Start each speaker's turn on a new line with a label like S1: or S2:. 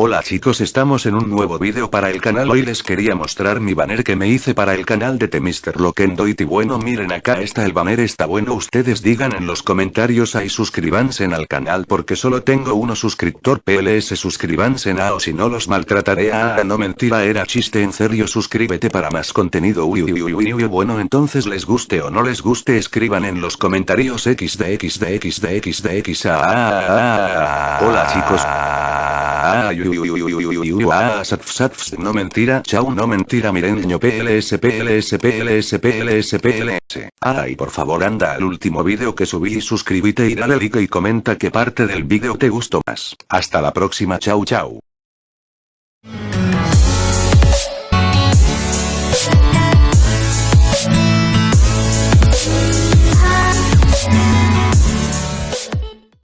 S1: Hola chicos estamos en un nuevo vídeo para el canal. Hoy les quería mostrar mi banner que me hice para el canal de The Mr. Lokendoit y bueno miren acá está el banner está bueno. Ustedes digan en los comentarios ahí suscríbanse al canal porque solo tengo uno suscriptor PLS suscríbanse a o si no los maltrataré. A no mentira era chiste en serio suscríbete para más contenido. Uy, uy, uy, uy, bueno entonces les guste o no les guste escriban en los comentarios xd xd xd xd x hola chicos no mentira, chau no mentira PLS PLS PLS PLS PLS. Ay por favor anda al último vídeo que subí y suscríbete y dale like y comenta qué parte del vídeo te gustó más. Hasta la próxima chau chau.